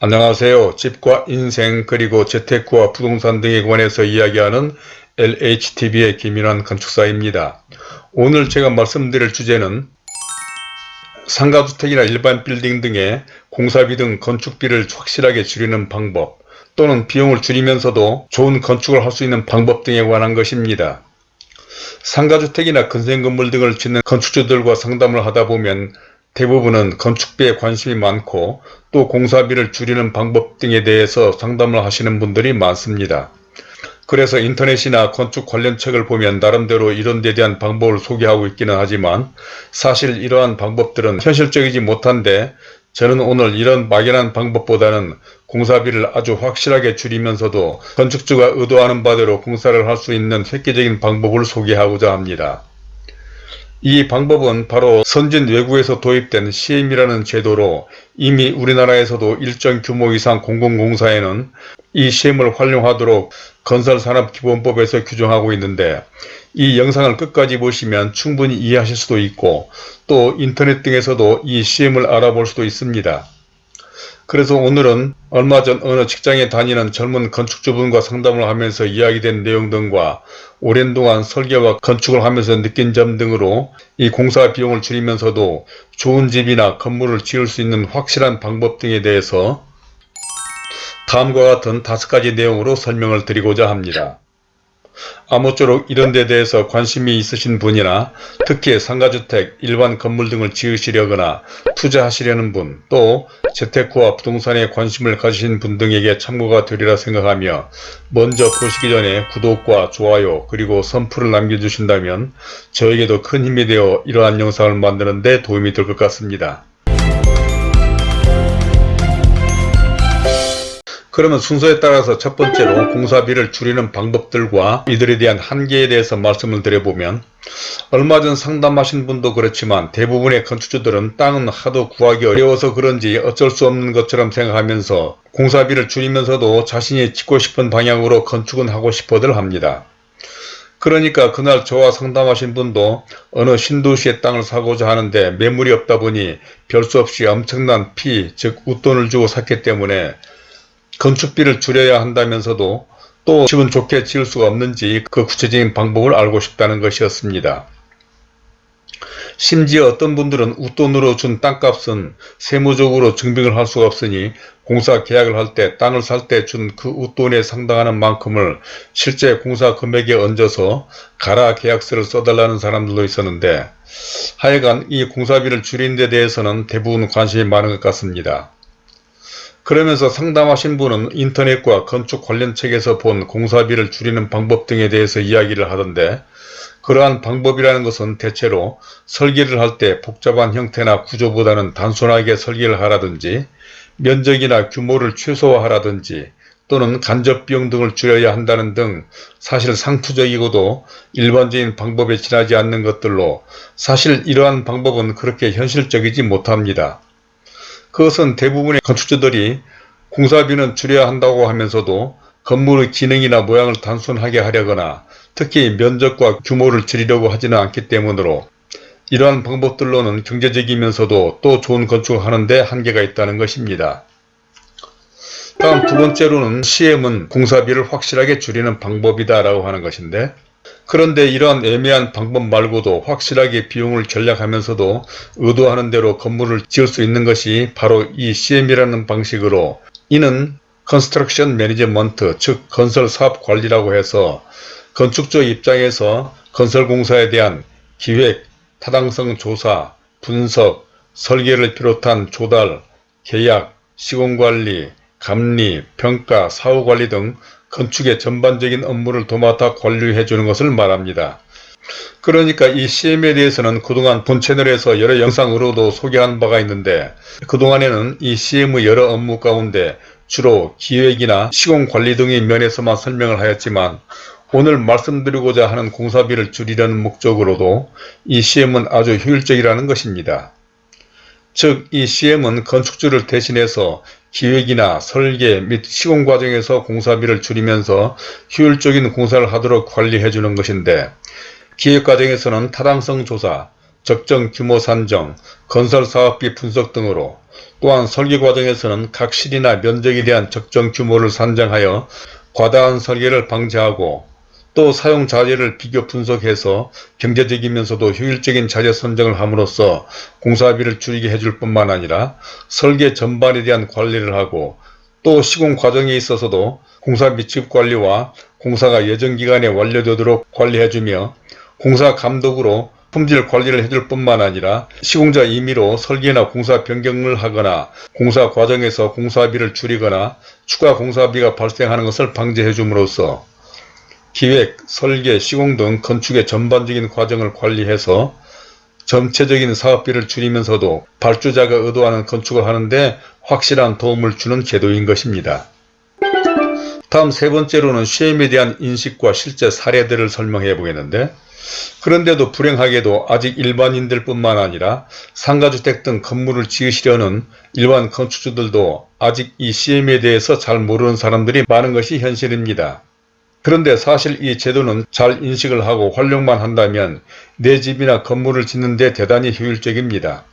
안녕하세요. 집과 인생 그리고 재테크와 부동산 등에 관해서 이야기하는 LHTV의 김인환 건축사입니다. 오늘 제가 말씀드릴 주제는 상가주택이나 일반 빌딩 등의 공사비 등 건축비를 확실하게 줄이는 방법 또는 비용을 줄이면서도 좋은 건축을 할 수 있는 방법 등에 관한 것입니다. 상가주택이나 근생건물 등을 짓는 건축주들과 상담을 하다 보면 대부분은 건축비에 관심이 많고 또 공사비를 줄이는 방법 등에 대해서 상담을 하시는 분들이 많습니다. 그래서 인터넷이나 건축 관련 책을 보면 나름대로 이런 데 대한 방법을 소개하고 있기는 하지만 사실 이러한 방법들은 현실적이지 못한데 저는 오늘 이런 막연한 방법보다는 공사비를 아주 확실하게 줄이면서도 건축주가 의도하는 바대로 공사를 할 수 있는 획기적인 방법을 소개하고자 합니다. 이 방법은 바로 선진 외국에서 도입된 CM이라는 제도로 이미 우리나라에서도 일정 규모 이상 공공공사에는 이 CM을 활용하도록 건설산업기본법에서 규정하고 있는데 이 영상을 끝까지 보시면 충분히 이해하실 수도 있고 또 인터넷 등에서도 이 CM을 알아볼 수도 있습니다. 그래서 오늘은 얼마 전 어느 직장에 다니는 젊은 건축주분과 상담을 하면서 이야기된 내용 등과 오랜 동안 설계와 건축을 하면서 느낀 점 등으로 이 공사 비용을 줄이면서도 좋은 집이나 건물을 지을 수 있는 확실한 방법 등에 대해서 다음과 같은 다섯 가지 내용으로 설명을 드리고자 합니다. 아무쪼록 이런 데 대해서 관심이 있으신 분이나 특히 상가주택, 일반 건물 등을 지으시려거나 투자하시려는 분, 또 재테크와 부동산에 관심을 가지신 분 등에게 참고가 되리라 생각하며 먼저 보시기 전에 구독과 좋아요 그리고 선풀을 남겨주신다면 저에게도 큰 힘이 되어 이러한 영상을 만드는 데 도움이 될 것 같습니다. 그러면 순서에 따라서 첫 번째로 공사비를 줄이는 방법들과 이들에 대한 한계에 대해서 말씀을 드려보면 얼마 전 상담하신 분도 그렇지만 대부분의 건축주들은 땅은 하도 구하기 어려워서 그런지 어쩔 수 없는 것처럼 생각하면서 공사비를 줄이면서도 자신이 짓고 싶은 방향으로 건축은 하고 싶어들 합니다. 그러니까 그날 저와 상담하신 분도 어느 신도시의 땅을 사고자 하는데 매물이 없다 보니 별 수 없이 엄청난 피, 즉 웃돈을 주고 샀기 때문에 건축비를 줄여야 한다면서도 또 집은 좋게 지을 수가 없는지 그 구체적인 방법을 알고 싶다는 것이었습니다. 심지어 어떤 분들은 웃돈으로 준 땅값은 세무적으로 증빙을 할 수가 없으니 공사 계약을 할 때 땅을 살 때 준 그 웃돈에 상당하는 만큼을 실제 공사 금액에 얹어서 가라 계약서를 써달라는 사람들도 있었는데 하여간 이 공사비를 줄이는 데 대해서는 대부분 관심이 많은 것 같습니다. 그러면서 상담하신 분은 인터넷과 건축 관련 책에서 본 공사비를 줄이는 방법 등에 대해서 이야기를 하던데 그러한 방법이라는 것은 대체로 설계를 할 때 복잡한 형태나 구조보다는 단순하게 설계를 하라든지 면적이나 규모를 최소화하라든지 또는 간접 비용 등을 줄여야 한다는 등 사실 상투적이고도 일반적인 방법에 지나지 않는 것들로 사실 이러한 방법은 그렇게 현실적이지 못합니다. 그것은 대부분의 건축주들이 공사비는 줄여야 한다고 하면서도 건물의 기능이나 모양을 단순하게 하려거나 특히 면적과 규모를 줄이려고 하지는 않기 때문으로 이러한 방법들로는 경제적이면서도 또 좋은 건축을 하는데 한계가 있다는 것입니다. 다음 두 번째로는 CM은 공사비를 확실하게 줄이는 방법이다 라고 하는 것인데 그런데 이러한 애매한 방법 말고도 확실하게 비용을 절약하면서도 의도하는 대로 건물을 지을 수 있는 것이 바로 이 CM이라는 방식으로 이는 construction management 즉 건설 사업 관리라고 해서 건축주 입장에서 건설공사에 대한 기획, 타당성 조사, 분석, 설계를 비롯한 조달, 계약, 시공관리, 감리, 평가, 사후관리 등 건축의 전반적인 업무를 도맡아 관리해 주는 것을 말합니다. 그러니까 이 CM에 대해서는 그동안 본 채널에서 여러 영상으로도 소개한 바가 있는데 그동안에는 이 CM의 여러 업무 가운데 주로 기획이나 시공관리 등의 면에서만 설명을 하였지만 오늘 말씀드리고자 하는 공사비를 줄이려는 목적으로도 이 CM은 아주 효율적이라는 것입니다. 즉 이 CM은 건축주를 대신해서 기획이나 설계 및 시공 과정에서 공사비를 줄이면서 효율적인 공사를 하도록 관리해 주는 것인데 기획 과정에서는 타당성 조사, 적정 규모 산정, 건설 사업비 분석 등으로 또한 설계 과정에서는 각 실이나 면적에 대한 적정 규모를 산정하여 과다한 설계를 방지하고 또 사용 자재를 비교 분석해서 경제적이면서도 효율적인 자재 선정을 함으로써 공사비를 줄이게 해줄 뿐만 아니라 설계 전반에 대한 관리를 하고 또 시공 과정에 있어서도 공사비 지급 관리와 공사가 예정 기간에 완료되도록 관리해주며 공사 감독으로 품질 관리를 해줄 뿐만 아니라 시공자 임의로 설계나 공사 변경을 하거나 공사 과정에서 공사비를 줄이거나 추가 공사비가 발생하는 것을 방지해 줌으로써 기획, 설계, 시공 등 건축의 전반적인 과정을 관리해서 전체적인 사업비를 줄이면서도 발주자가 의도하는 건축을 하는데 확실한 도움을 주는 제도인 것입니다. 다음 세 번째로는 시험에 대한 인식과 실제 사례들을 설명해 보겠는데 그런데도 불행하게도 아직 일반인들 뿐만 아니라 상가주택 등 건물을 지으시려는 일반 건축주들도 아직 이 CM에 대해서 잘 모르는 사람들이 많은 것이 현실입니다. 그런데 사실 이 제도는 잘 인식을 하고 활용만 한다면 내 집이나 건물을 짓는 데 대단히 효율적입니다.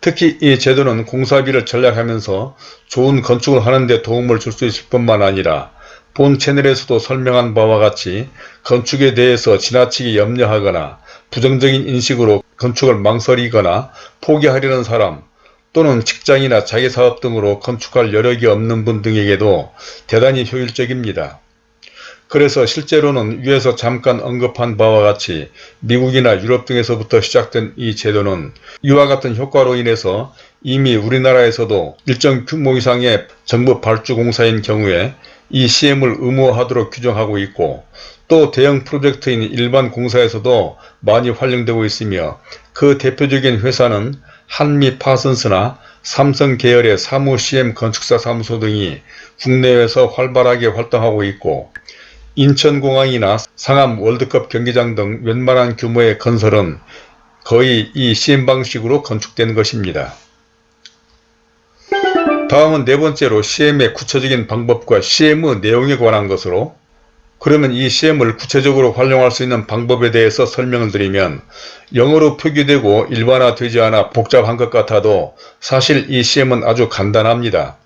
특히 이 제도는 공사비를 절약하면서 좋은 건축을 하는 데 도움을 줄 수 있을 뿐만 아니라 본 채널에서도 설명한 바와 같이 건축에 대해서 지나치게 염려하거나 부정적인 인식으로 건축을 망설이거나 포기하려는 사람 또는 직장이나 자기사업 등으로 건축할 여력이 없는 분 등에게도 대단히 효율적입니다. 그래서 실제로는 위에서 잠깐 언급한 바와 같이 미국이나 유럽 등에서부터 시작된 이 제도는 이와 같은 효과로 인해서 이미 우리나라에서도 일정 규모 이상의 정부 발주 공사인 경우에 이 CM을 의무화하도록 규정하고 있고 또 대형 프로젝트인 일반 공사에서도 많이 활용되고 있으며 그 대표적인 회사는 한미 파슨스나 삼성 계열의 사무 CM 건축사 사무소 등이 국내에서 활발하게 활동하고 있고 인천공항이나 상암 월드컵 경기장 등 웬만한 규모의 건설은 거의 이 CM 방식으로 건축된 것입니다. 다음은 네 번째로 CM의 구체적인 방법과 CM의 내용에 관한 것으로 그러면 이 CM을 구체적으로 활용할 수 있는 방법에 대해서 설명을 드리면 영어로 표기되고 일반화되지 않아 복잡한 것 같아도 사실 이 CM은 아주 간단합니다.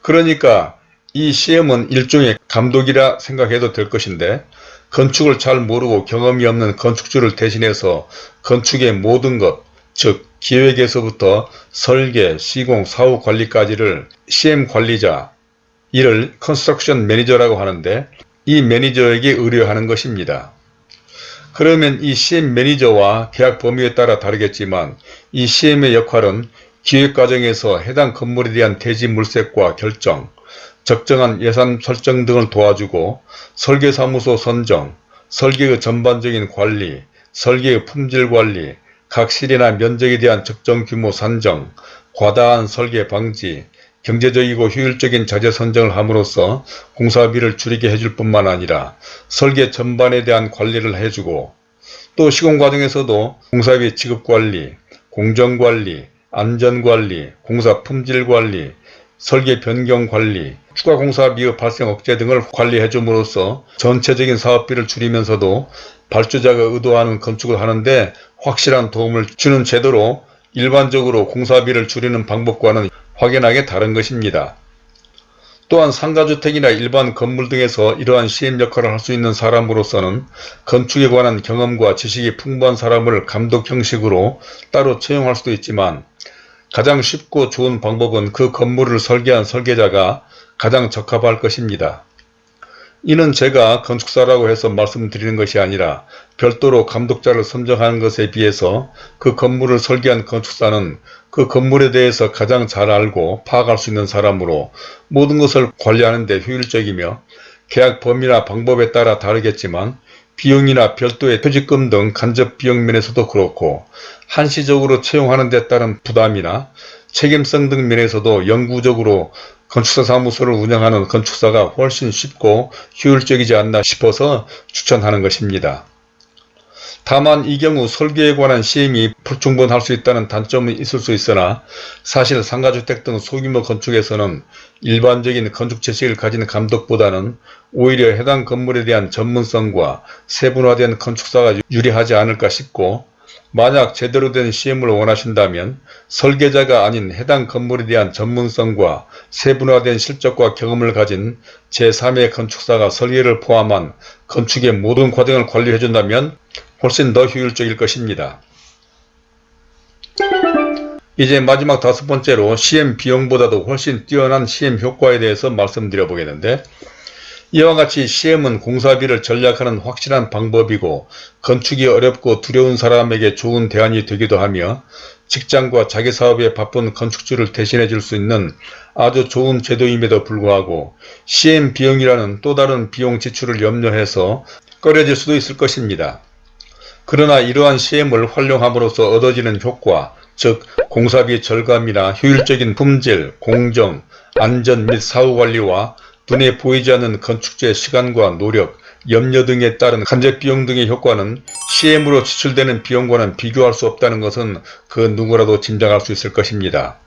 그러니까 이 CM은 일종의 감독이라 생각해도 될 것인데 건축을 잘 모르고 경험이 없는 건축주를 대신해서 건축의 모든 것, 즉 기획에서부터 설계, 시공, 사후 관리까지를 CM 관리자, 이를 construction manager라고 하는데 이 매니저에게 의뢰하는 것입니다. 그러면 이 CM 매니저와 계약 범위에 따라 다르겠지만 이 CM의 역할은 기획 과정에서 해당 건물에 대한 대지 물색과 결정, 적정한 예산 설정 등을 도와주고 설계사무소 선정, 설계의 전반적인 관리, 설계의 품질 관리, 각 실이나 면적에 대한 적정 규모 산정, 과다한 설계 방지, 경제적이고 효율적인 자재 선정을 함으로써 공사비를 줄이게 해줄 뿐만 아니라 설계 전반에 대한 관리를 해주고 또 시공 과정에서도 공사비 지급관리, 공정관리, 안전관리, 공사 품질관리, 설계 변경 관리, 추가 공사비의 발생 억제 등을 관리해 줌으로써 전체적인 사업비를 줄이면서도 발주자가 의도하는 건축을 하는데 확실한 도움을 주는 제도로 일반적으로 공사비를 줄이는 방법과는 확연하게 다른 것입니다. 또한 상가주택이나 일반 건물 등에서 이러한 CM 역할을 할 수 있는 사람으로서는 건축에 관한 경험과 지식이 풍부한 사람을 감독 형식으로 따로 채용할 수도 있지만 가장 쉽고 좋은 방법은 그 건물을 설계한 설계자가 가장 적합할 것입니다. 이는 제가 건축사라고 해서 말씀드리는 것이 아니라 별도로 감독자를 선정하는 것에 비해서 그 건물을 설계한 건축사는 그 건물에 대해서 가장 잘 알고 파악할 수 있는 사람으로 모든 것을 관리하는 데 효율적이며 계약 범위나 방법에 따라 다르겠지만 비용이나 별도의 퇴직금 등 간접 비용 면에서도 그렇고 한시적으로 채용하는 데 따른 부담이나 책임성 등 면에서도 영구적으로 건축사 사무소를 운영하는 건축사가 훨씬 쉽고 효율적이지 않나 싶어서 추천하는 것입니다. 다만 이 경우 설계에 관한 시험이 불충분할 수 있다는 단점은 있을 수 있으나 사실 상가주택 등 소규모 건축에서는 일반적인 건축 지식을 가진 감독보다는 오히려 해당 건물에 대한 전문성과 세분화된 건축사가 유리하지 않을까 싶고 만약 제대로 된 시험을 원하신다면 설계자가 아닌 해당 건물에 대한 전문성과 세분화된 실적과 경험을 가진 제3의 건축사가 설계를 포함한 건축의 모든 과정을 관리해준다면 훨씬 더 효율적일 것입니다. 이제 마지막 다섯 번째로 시험 비용보다도 훨씬 뛰어난 시험 효과에 대해서 말씀드려 보겠는데 이와 같이 시험은 공사비를 전략하는 확실한 방법이고 건축이 어렵고 두려운 사람에게 좋은 대안이 되기도 하며 직장과 자기 사업에 바쁜 건축주를 대신해 줄 수 있는 아주 좋은 제도임에도 불구하고 시험 비용이라는 또 다른 비용 지출을 염려해서 꺼려질 수도 있을 것입니다. 그러나 이러한 시험을 활용함으로써 얻어지는 효과, 즉 공사비 절감이나 효율적인 품질, 공정, 안전 및 사후관리와 눈에 보이지 않는 건축주의 시간과 노력, 염려 등에 따른 간접 비용 등의 효과는 시엠으로 지출되는 비용과는 비교할 수 없다는 것은 그 누구라도 짐작할 수 있을 것입니다.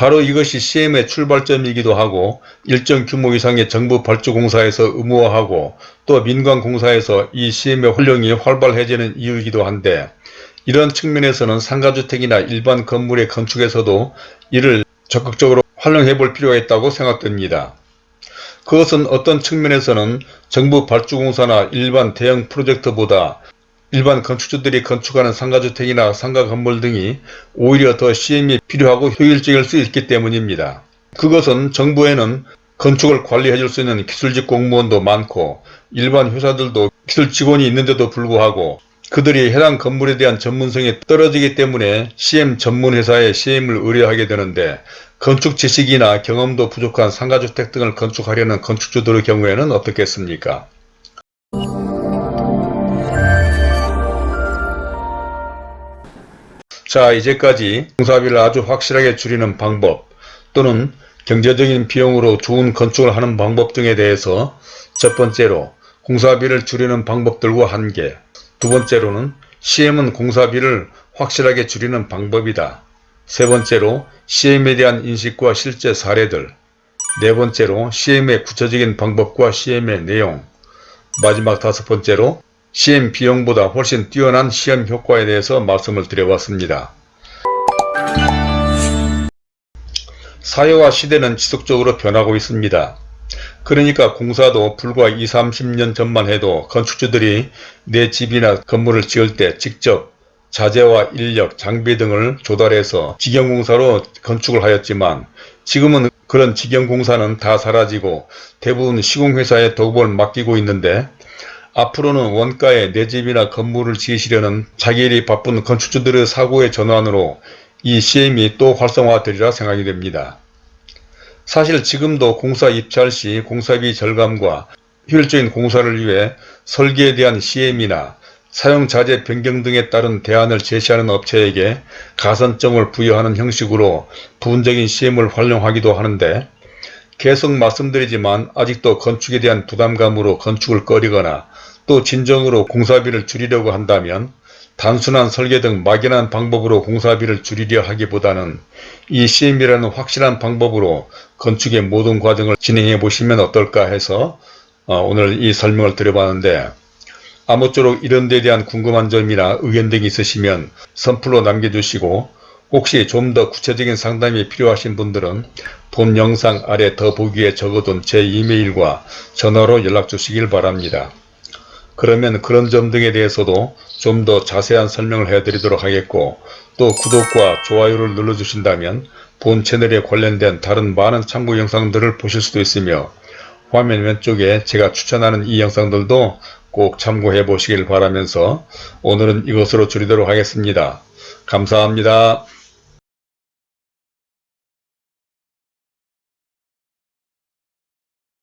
바로 이것이 시엠의 출발점이기도 하고 일정 규모 이상의 정부 발주공사에서 의무화하고 또 민간공사에서 이 시엠의 활용이 활발해지는 이유이기도 한데 이런 측면에서는 상가주택이나 일반 건물의 건축에서도 이를 적극적으로 활용해 볼 필요가 있다고 생각됩니다. 그것은 어떤 측면에서는 정부 발주공사나 일반 대형 프로젝트보다 일반 건축주들이 건축하는 상가주택이나 상가 건물 등이 오히려 더 시행이 필요하고 효율적일 수 있기 때문입니다. 그것은 정부에는 건축을 관리해 줄 수 있는 기술직 공무원도 많고 일반 회사들도 기술 직원이 있는데도 불구하고 그들이 해당 건물에 대한 전문성이 떨어지기 때문에 CM 전문회사에 CM을 의뢰하게 되는데 건축 지식이나 경험도 부족한 상가주택 등을 건축하려는 건축주들의 경우에는 어떻겠습니까? 자 이제까지 공사비를 아주 확실하게 줄이는 방법 또는 경제적인 비용으로 좋은 건축을 하는 방법 등에 대해서 첫 번째로 공사비를 줄이는 방법들과 한계 두 번째로는 CM은 공사비를 확실하게 줄이는 방법이다. 세 번째로 CM에 대한 인식과 실제 사례들 네 번째로 CM의 구체적인 방법과 CM의 내용 마지막 다섯 번째로 CM 비용보다 훨씬 뛰어난 시험 효과에 대해서 말씀을 드려봤습니다. 사회와 시대는 지속적으로 변하고 있습니다. 그러니까 공사도 불과 20, 30년 전만 해도 건축주들이 내 집이나 건물을 지을 때 직접 자재와 인력, 장비 등을 조달해서 직영공사로 건축을 하였지만 지금은 그런 직영공사는 다 사라지고 대부분 시공회사에 도급을 맡기고 있는데 앞으로는 원가에 내 집이나 건물을 지으시려는 자기 일이 바쁜 건축주들의 사고의 전환으로 이 CM이 또 활성화되리라 생각이 됩니다. 사실 지금도 공사 입찰 시 공사비 절감과 효율적인 공사를 위해 설계에 대한 CM이나 사용자재 변경 등에 따른 대안을 제시하는 업체에게 가산점을 부여하는 형식으로 부분적인 CM을 활용하기도 하는데 계속 말씀드리지만 아직도 건축에 대한 부담감으로 건축을 꺼리거나 또 진정으로 공사비를 줄이려고 한다면 단순한 설계 등 막연한 방법으로 공사비를 줄이려 하기보다는 이 CM이라는 확실한 방법으로 건축의 모든 과정을 진행해 보시면 어떨까 해서 어, 오늘 이 설명을 드려봤는데 아무쪼록 이런 데 대한 궁금한 점이나 의견 등이 있으시면 선플로 남겨주시고 혹시 좀 더 구체적인 상담이 필요하신 분들은 본 영상 아래 더보기에 적어둔 제 이메일과 전화로 연락 주시길 바랍니다. 그러면 그런 점 등에 대해서도 좀 더 자세한 설명을 해드리도록 하겠고 또 구독과 좋아요를 눌러주신다면 본 채널에 관련된 다른 많은 참고 영상들을 보실 수도 있으며 화면 왼쪽에 제가 추천하는 이 영상들도 꼭 참고해 보시길 바라면서 오늘은 이것으로 줄이도록 하겠습니다. 감사합니다.